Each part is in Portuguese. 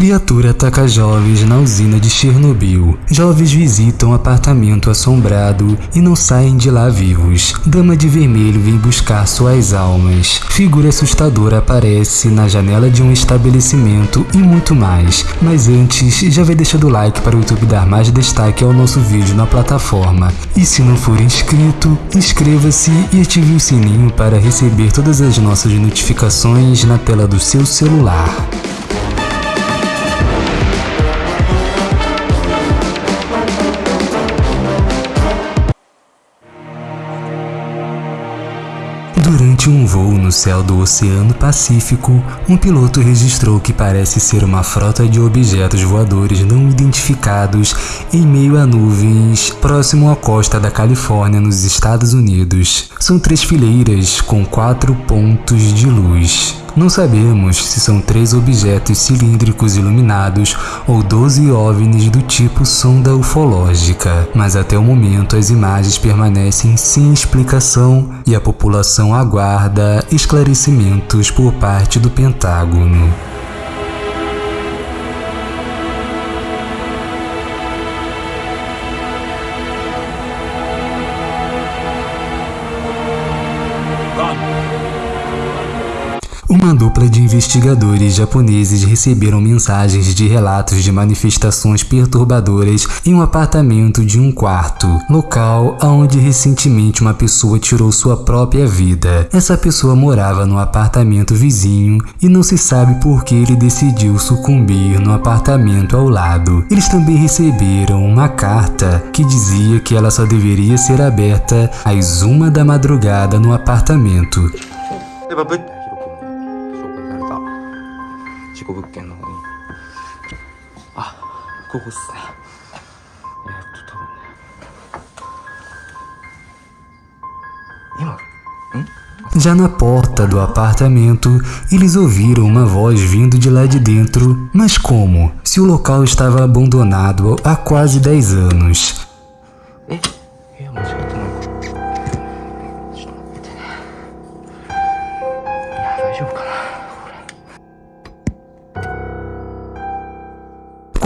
Criatura ataca jovens na usina de Chernobyl. Jovens visitam apartamento assombrado e não saem de lá vivos. Dama de vermelho vem buscar suas almas. Figura assustadora aparece na janela de um estabelecimento e muito mais. Mas antes, já vai deixando o like para o YouTube dar mais destaque ao nosso vídeo na plataforma. E se não for inscrito, inscreva-se e ative o sininho para receber todas as nossas notificações na tela do seu celular. Durante um voo no céu do Oceano Pacífico, um piloto registrou que parece ser uma frota de objetos voadores não identificados em meio a nuvens próximo à costa da Califórnia, nos Estados Unidos. São três fileiras com quatro pontos de luz. Não sabemos se são três objetos cilíndricos iluminados ou 12 OVNIs do tipo sonda ufológica, mas até o momento as imagens permanecem sem explicação e a população aguarda esclarecimentos por parte do Pentágono. Uma dupla de investigadores japoneses receberam mensagens de relatos de manifestações perturbadoras em um apartamento de um quarto, local onde recentemente uma pessoa tirou sua própria vida. Essa pessoa morava no apartamento vizinho e não se sabe por que ele decidiu sucumbir no apartamento ao lado. Eles também receberam uma carta que dizia que ela só deveria ser aberta às uma da madrugada no apartamento. 事故物件の方にあここっすねえー、っと多分ね今ん Já na porta do apartamento, eles ouviram uma voz vindo de lá de dentro. Mas como? Se o local estava abandonado há quase 10 anos. え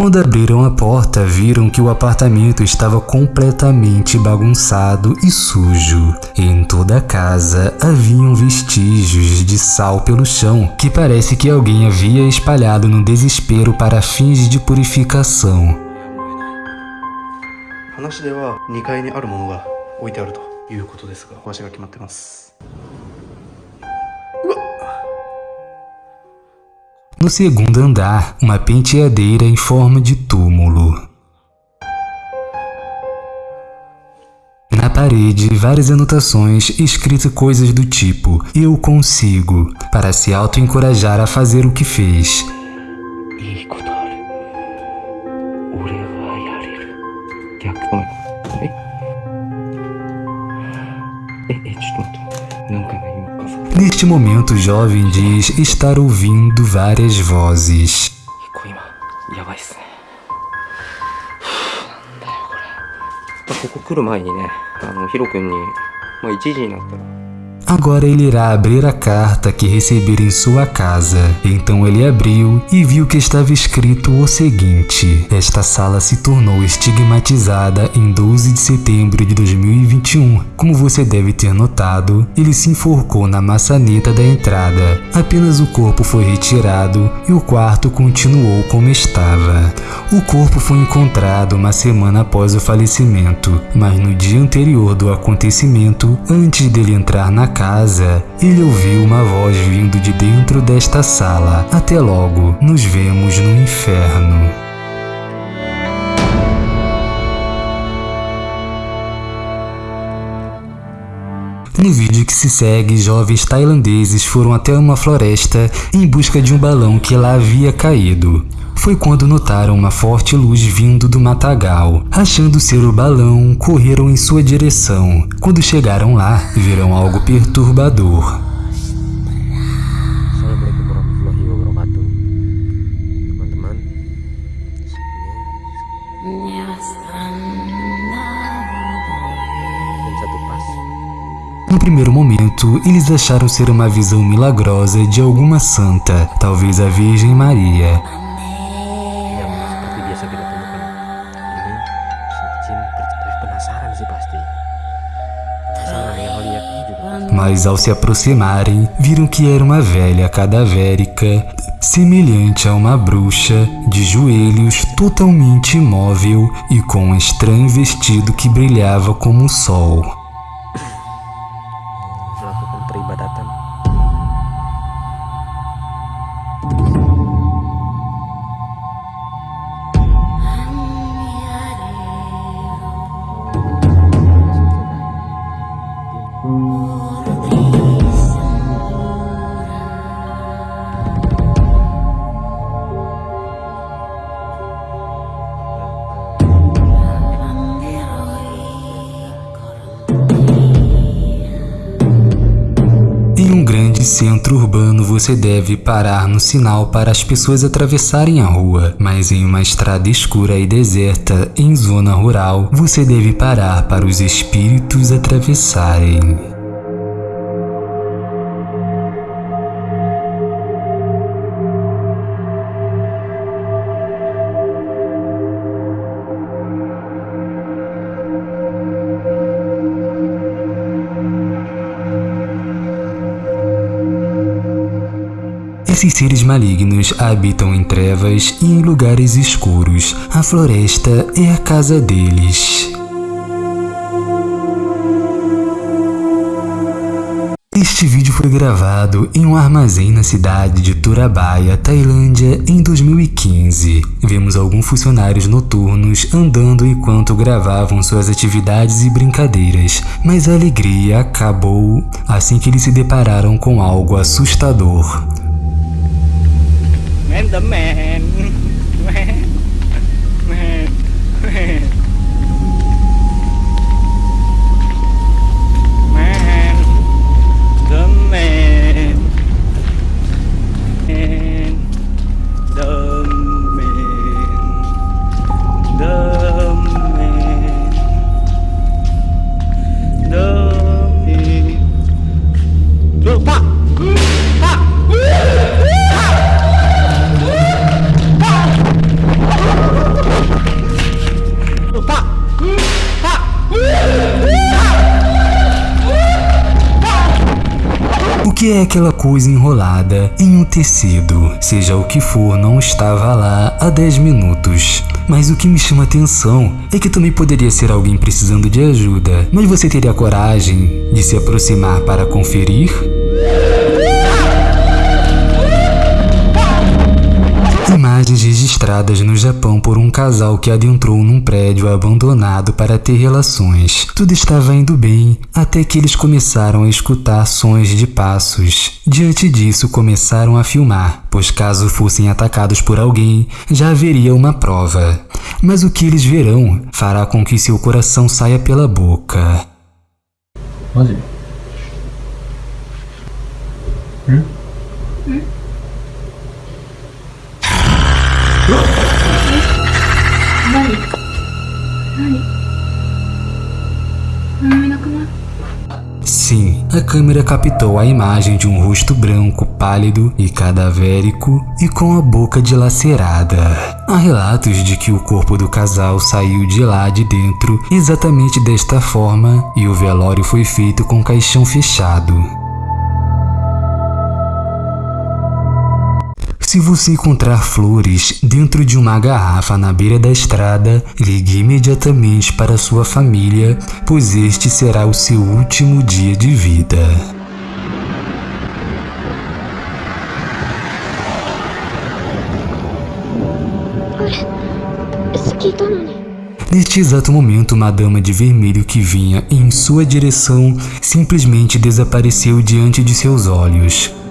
Quando abriram a porta, viram que o apartamento estava completamente bagunçado e sujo. Em toda a casa haviam vestígios de sal pelo chão, que parece que alguém havia espalhado no desespero para fins de purificação. 話では2階にあるものが置いてあるということですが場所が決まってます No segundo andar, uma penteadeira em forma de túmulo. Na parede, várias anotações escritas coisas do tipo Eu consigo, para se auto-encorajar a fazer o que fez. Neste momento, o jovem diz estar ouvindo várias vozes. Agora ele irá abrir a carta que receber em sua casa. Então ele abriu e viu que estava escrito o seguinte: Esta sala se tornou estigmatizada em 12 de setembro de 2021. Como você deve ter notado, ele se enforcou na maçaneta da entrada. Apenas o corpo foi retirado e o quarto continuou como estava. O corpo foi encontrado uma semana após o falecimento, mas no dia anterior do acontecimento, antes dele entrar na casa, ele ouviu uma voz vindo de dentro desta sala. Até logo, nos vemos no inferno. No vídeo que se segue, jovens tailandeses foram até uma floresta em busca de um balão que lá havia caído. Foi quando notaram uma forte luz vindo do matagal. Achando ser o balão, correram em sua direção. Quando chegaram lá, viram algo perturbador. No primeiro momento, eles acharam ser uma visão milagrosa de alguma santa, talvez a Virgem Maria. Mas ao se aproximarem, viram que era uma velha cadavérica, semelhante a uma bruxa, de joelhos, totalmente imóvel e com um estranho vestido que brilhava como o sol. melakukan peribadatan Em centro urbano você deve parar no sinal para as pessoas atravessarem a rua, mas em uma estrada escura e deserta em zona rural você deve parar para os espíritos atravessarem. Esses seres malignos habitam em trevas e em lugares escuros. A floresta é a casa deles. Este vídeo foi gravado em um armazém na cidade de Turabaia, Tailândia, em 2015. Vemos alguns funcionários noturnos andando enquanto gravavam suas atividades e brincadeiras, mas a alegria acabou assim que eles se depararam com algo assustador. em tấm mẹ hèn que é aquela coisa enrolada em um tecido? Seja o que for, não estava lá há 10 minutos. Mas o que me chama atenção é que também poderia ser alguém precisando de ajuda. Mas você teria coragem de se aproximar para conferir? imagens registradas no Japão por um casal que adentrou num prédio abandonado para ter relações. Tudo estava indo bem, até que eles começaram a escutar sons de passos. Diante disso, começaram a filmar, pois caso fossem atacados por alguém, já haveria uma prova. Mas o que eles verão fará com que seu coração saia pela boca. Olha. Hum? Hum? Sim, a câmera captou a imagem de um rosto branco, pálido e cadavérico e com a boca dilacerada. Há relatos de que o corpo do casal saiu de lá de dentro exatamente desta forma e o velório foi feito com caixão fechado. Se você encontrar flores dentro de uma garrafa na beira da estrada, ligue imediatamente para sua família, pois este será o seu último dia de vida. Neste exato momento, uma dama de vermelho que vinha em sua direção simplesmente desapareceu diante de seus olhos.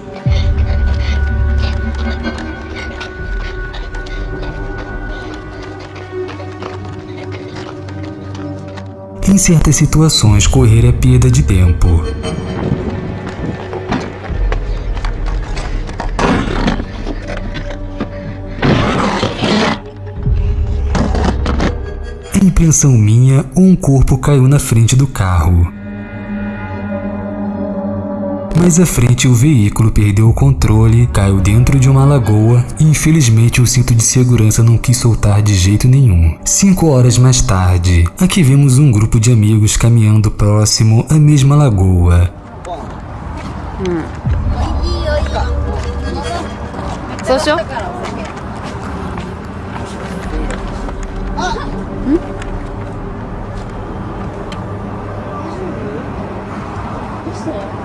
Em certas situações, correr é perda de tempo. Em impressão minha, um corpo caiu na frente do carro. Mais à frente, o veículo perdeu o controle, caiu dentro de uma lagoa e infelizmente o cinto de segurança não quis soltar de jeito nenhum. Cinco horas mais tarde, aqui vemos um grupo de amigos caminhando próximo à mesma lagoa. そう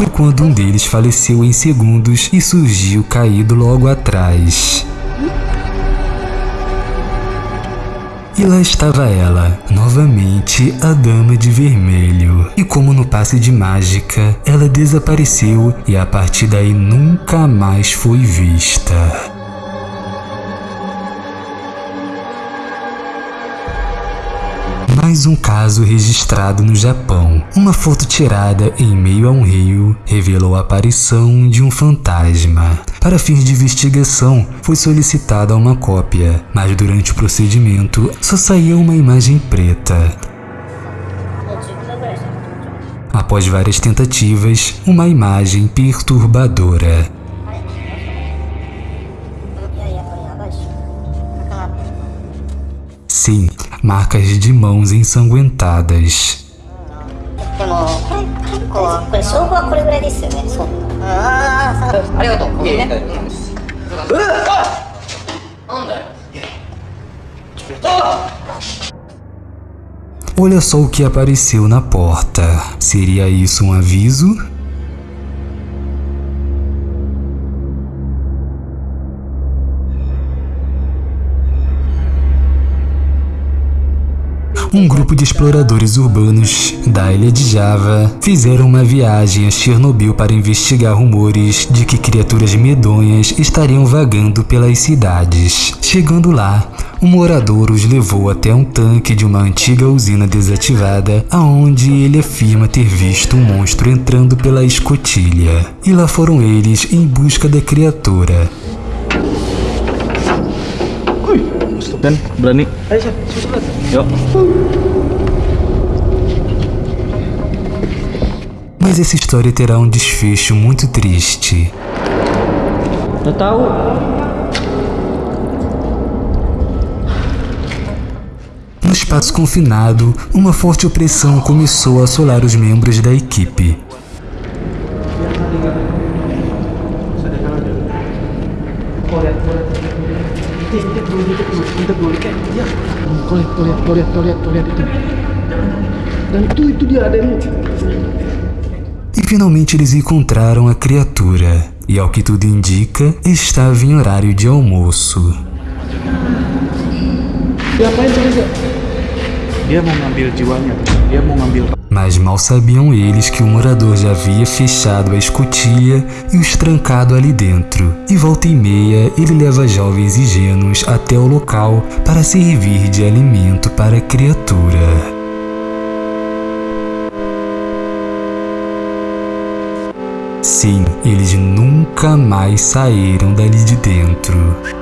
Foi quando um deles faleceu em segundos e surgiu caído logo atrás. E lá estava ela, novamente a Dama de Vermelho. E como no passe de mágica, ela desapareceu e a partir daí nunca mais foi vista. Mais um caso registrado no Japão. Uma foto tirada em meio a um rio revelou a aparição de um fantasma. Para fins de investigação, foi solicitada uma cópia, mas durante o procedimento só saía uma imagem preta. Após várias tentativas, uma imagem perturbadora. Sim, marcas de mãos ensanguentadas. Olha só o que apareceu na porta. Seria isso um aviso? Um grupo de exploradores urbanos da ilha de Java fizeram uma viagem a Chernobyl para investigar rumores de que criaturas medonhas estariam vagando pelas cidades. Chegando lá, um morador os levou até um tanque de uma antiga usina desativada, aonde ele afirma ter visto um monstro entrando pela escotilha. E lá foram eles em busca da criatura. Dan berani. Yuk. Mas essa história terá um desfecho muito triste. Udah tahu. No espaço confinado, uma forte opressão começou a assolar os membros da equipe. Kau lihat, kau lihat, kau lihat, kau lihat, kau lihat itu. Dan itu itu dia ada yang E finalmente eles encontraram a criatura. E ao que tudo indica, estava em horário de almoço. Diapain tuh dia? Dia mau ngambil jiwanya. Dia mau ngambil Mas mal sabiam eles que o morador já havia fechado a escotilha e os trancado ali dentro. E volta e meia, ele leva jovens ingênuos até o local para servir de alimento para a criatura. Sim, eles nunca mais saíram dali de dentro.